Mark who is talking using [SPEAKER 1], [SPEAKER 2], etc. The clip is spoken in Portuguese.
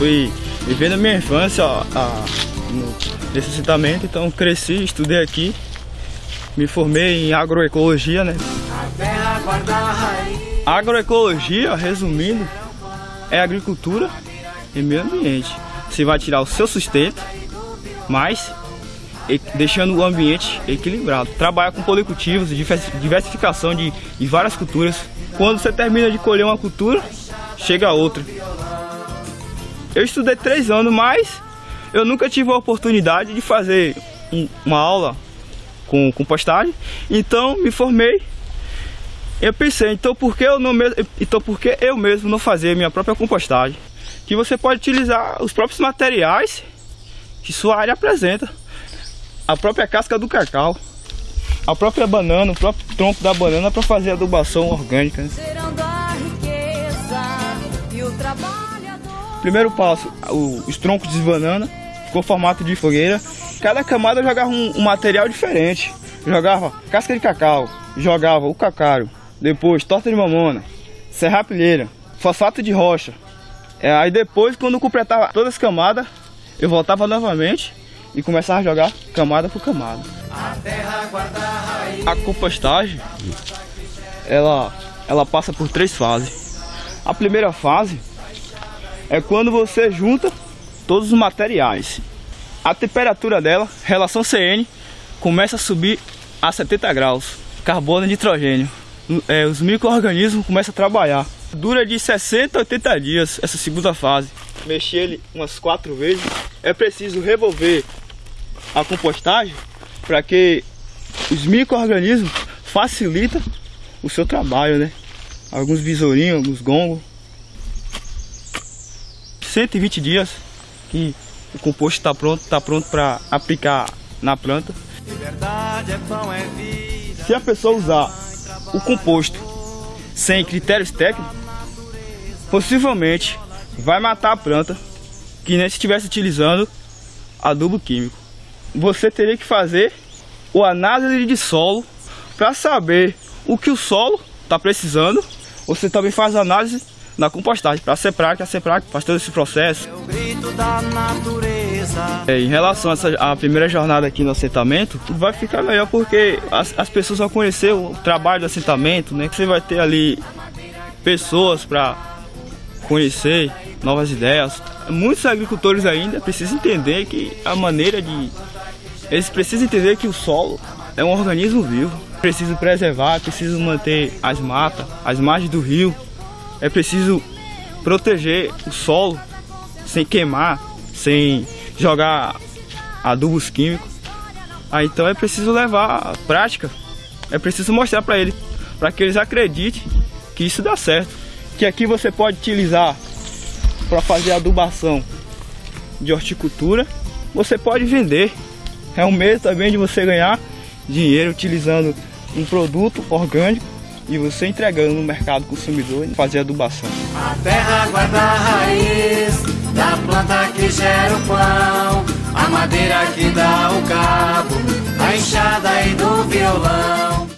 [SPEAKER 1] fui vivendo a minha infância ó, a, nesse assentamento, então cresci, estudei aqui, me formei em agroecologia, né? Agroecologia, resumindo, é agricultura e meio ambiente. Você vai tirar o seu sustento, mas deixando o ambiente equilibrado. Trabalha com policultivos, diversificação de, de várias culturas. Quando você termina de colher uma cultura, chega a outra. Eu estudei três anos, mas eu nunca tive a oportunidade de fazer uma aula com compostagem. Então me formei. Eu pensei, então por que eu não então por que eu mesmo não fazer minha própria compostagem? Que você pode utilizar os próprios materiais que sua área apresenta a própria casca do cacau, a própria banana, o próprio tronco da banana para fazer adubação orgânica. Né? Primeiro passo, os troncos de banana, ficou formato de fogueira. Cada camada jogava um, um material diferente. Jogava casca de cacau, jogava o cacaro, depois torta de mamona, serrapilheira, fosfato de rocha. É, aí depois, quando completava todas as camadas, eu voltava novamente e começar a jogar camada por camada. A compostagem, ela, ela passa por três fases. A primeira fase é quando você junta todos os materiais. A temperatura dela, relação CN, começa a subir a 70 graus. Carbono e nitrogênio. É, os micro-organismos começam a trabalhar. Dura de 60 a 80 dias essa segunda fase. Mexer ele umas quatro vezes. É preciso revolver a compostagem para que os micro-organismos facilitem o seu trabalho, né? Alguns besourinhos, alguns gongos. 120 dias que o composto está pronto, está pronto para aplicar na planta. É Se a pessoa usar o composto sem critérios técnicos, possivelmente vai matar a planta que nem se estivesse utilizando adubo químico você teria que fazer o análise de solo para saber o que o solo está precisando. Você também faz análise na compostagem para a CEPRAC, a CEPRAC faz todo esse processo. É, em relação a essa a primeira jornada aqui no assentamento, vai ficar melhor porque as, as pessoas vão conhecer o trabalho do assentamento, né? Você vai ter ali pessoas para conhecer novas ideias. Muitos agricultores ainda precisam entender que a maneira de eles precisam entender que o solo é um organismo vivo. É preciso preservar, é preciso manter as matas, as margens do rio. É preciso proteger o solo sem queimar, sem jogar adubos químicos. Ah, então é preciso levar a prática. É preciso mostrar para eles, para que eles acreditem que isso dá certo. Que aqui você pode utilizar para fazer adubação de horticultura, você pode vender é um meio também de você ganhar dinheiro utilizando um produto orgânico e você entregando no mercado consumidor e fazer adubação.
[SPEAKER 2] A terra guarda a raiz da planta que gera o pão, a madeira que dá o cabo, a enxada e do violão.